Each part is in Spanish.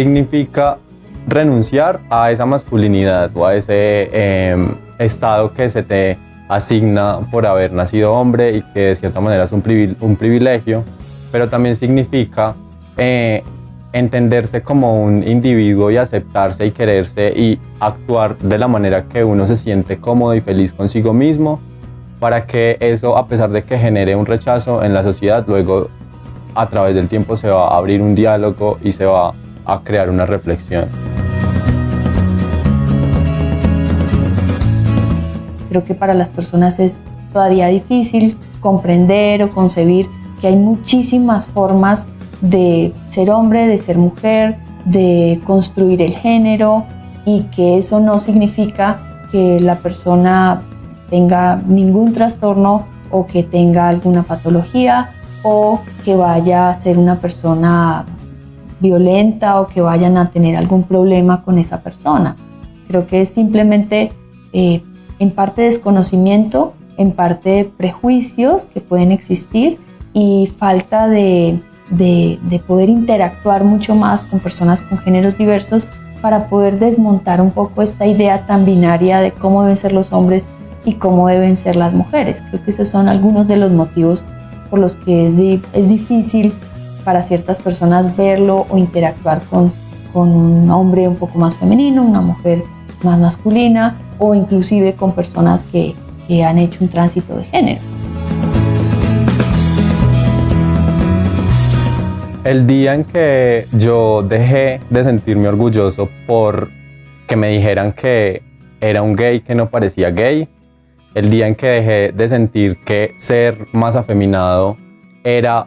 significa renunciar a esa masculinidad o a ese em, estado que se te asigna por haber nacido hombre y que de cierta manera es un, privilegio, pero también significa eh, entenderse como un individuo y aceptarse y quererse y actuar de la manera que uno se siente cómodo y feliz consigo mismo para que eso, a pesar de que genere un rechazo en la sociedad, luego a través del tiempo se va a abrir un diálogo y se va a crear una reflexión. Creo que para las personas es todavía difícil comprender o concebir que hay muchísimas formas de ser hombre, de ser mujer, de construir el género y que eso no significa que la persona tenga ningún trastorno o que tenga alguna patología o que vaya a ser una persona violenta o que vayan a tener algún problema con esa persona. Creo que es simplemente eh, en parte desconocimiento, en parte prejuicios que pueden existir y falta de, de, poder interactuar mucho más con personas con géneros diversos para poder desmontar un poco esta idea tan binaria de cómo deben ser los hombres y cómo deben ser las mujeres. Creo que esos son algunos de los motivos por los que es, es difícil para ciertas personas verlo o interactuar con, con un hombre un poco más femenino, una mujer más masculina o inclusive con personas que, que han hecho un tránsito de género. El día en que yo dejé de sentirme orgulloso por que me dijeran que era un gay que no parecía gay, el día en que dejé de sentir que ser más afeminado era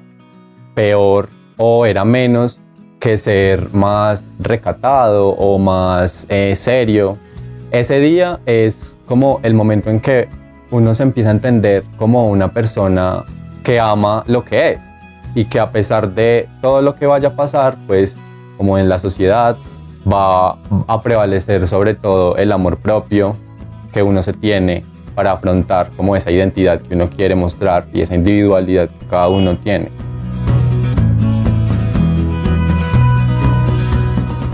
peor o era menos que ser más recatado o más eh, serio, ese día es como el momento en que uno se empieza a entender como una persona que ama lo que es y que a pesar de todo lo que vaya a pasar, pues como en la sociedad va a prevalecer sobre todo el amor propio que uno se tiene para afrontar como esa identidad que uno quiere mostrar y esa individualidad que cada uno tiene.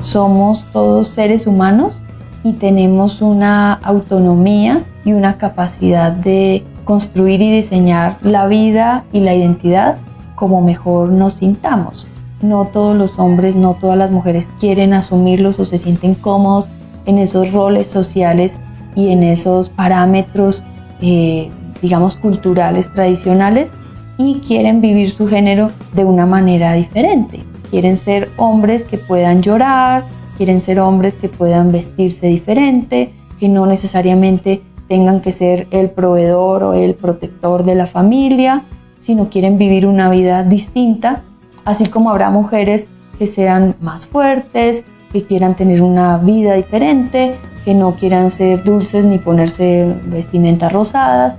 Somos todos seres humanos y tenemos una autonomía y una capacidad de construir y diseñar la vida y la identidad como mejor nos sintamos. No todos los hombres, no todas las mujeres quieren asumirlos o se sienten cómodos en esos roles sociales y en esos parámetros, eh, digamos, culturales tradicionales y quieren vivir su género de una manera diferente. Quieren ser hombres que puedan llorar, quieren ser hombres que puedan vestirse diferente, que no necesariamente tengan que ser el proveedor o el protector de la familia, sino quieren vivir una vida distinta, así como habrá mujeres que sean más fuertes, que quieran tener una vida diferente, que no quieran ser dulces ni ponerse vestimentas rosadas,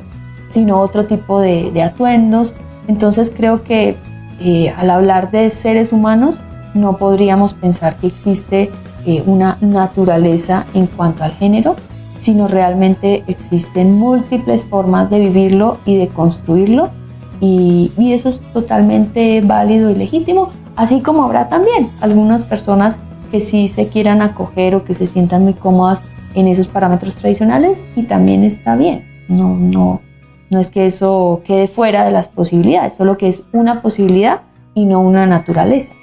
sino otro tipo de, atuendos. Entonces creo que eh, al hablar de seres humanos no podríamos pensar que existe eh, una naturaleza en cuanto al género, sino realmente existen múltiples formas de vivirlo y de construirlo y, eso es totalmente válido y legítimo, así como habrá también algunas personas que sí se quieran acoger o que se sientan muy cómodas en esos parámetros tradicionales y también está bien. No, no, no es que eso quede fuera de las posibilidades, solo que es una posibilidad y no una naturaleza.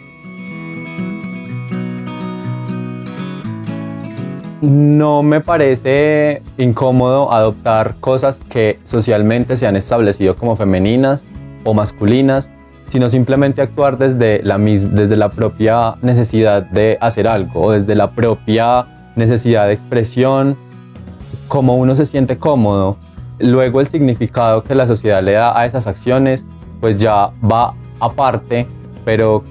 No me parece incómodo adoptar cosas que socialmente se han establecido como femeninas o masculinas, sino simplemente actuar desde la, propia necesidad de hacer algo o desde la propia necesidad de expresión, como uno se siente cómodo. Luego el significado que la sociedad le da a esas acciones, pues ya va aparte, pero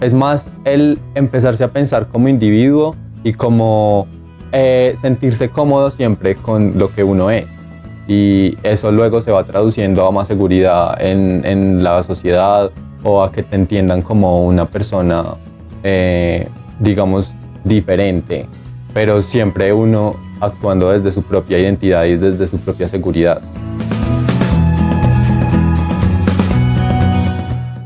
es más el empezarse a pensar como individuo y como eh, sentirse cómodo siempre con lo que uno es. Y eso luego se va traduciendo a más seguridad en, en la sociedad o a que te entiendan como una persona, eh, digamos, diferente, pero siempre uno actuando desde su propia identidad y desde su propia seguridad.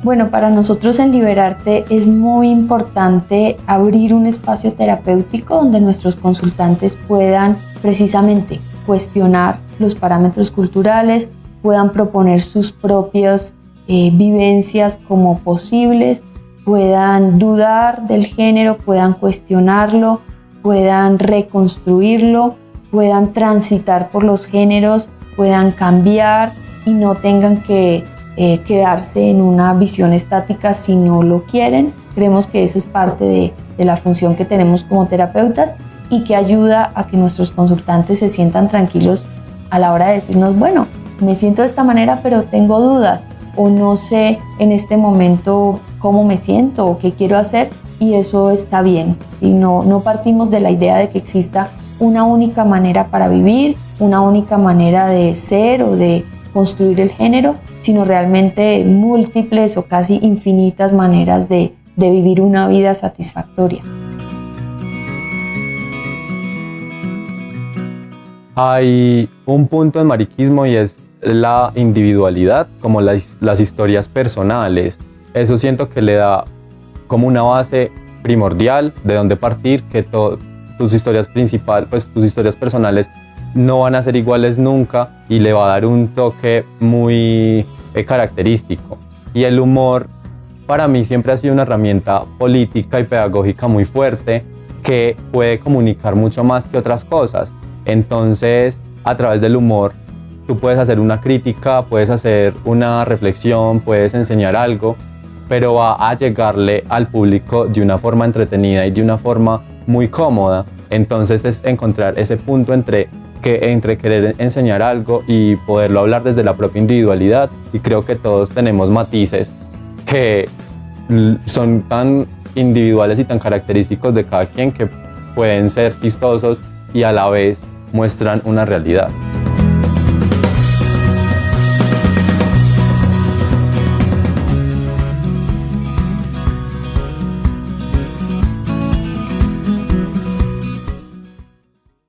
Bueno, para nosotros en Liberarte es muy importante abrir un espacio terapéutico donde nuestros consultantes puedan precisamente cuestionar los parámetros culturales, puedan proponer sus propias eh, vivencias como posibles, puedan dudar del género, puedan cuestionarlo, puedan reconstruirlo, puedan transitar por los géneros, puedan cambiar y no tengan que eh, quedarse en una visión estática si no lo quieren. Creemos que esa es parte de, de la función que tenemos como terapeutas y que ayuda a que nuestros consultantes se sientan tranquilos a la hora de decirnos, bueno, me siento de esta manera, pero tengo dudas o no sé en este momento cómo me siento o qué quiero hacer y eso está bien. Si no, no partimos de la idea de que exista una única manera para vivir, una única manera de ser o de construir el género, sino realmente múltiples o casi infinitas maneras de, de vivir una vida satisfactoria. Hay un punto en mariquismo y es la individualidad, como las, las historias personales. Eso siento que le da como una base primordial de donde partir, que tus historias principales, pues tus historias personales no van a ser iguales nunca y le va a dar un toque muy eh, característico. Y el humor para mí siempre ha sido una herramienta política y pedagógica muy fuerte que puede comunicar mucho más que otras cosas. Entonces, a través del humor, tú puedes hacer una crítica, puedes hacer una reflexión, puedes enseñar algo, pero va a llegarle al público de una forma entretenida y de una forma muy cómoda. Entonces es encontrar ese punto entre que entre querer enseñar algo y poderlo hablar desde la propia individualidad y creo que todos tenemos matices que son tan individuales y tan característicos de cada quien que pueden ser chistosos y a la vez muestran una realidad.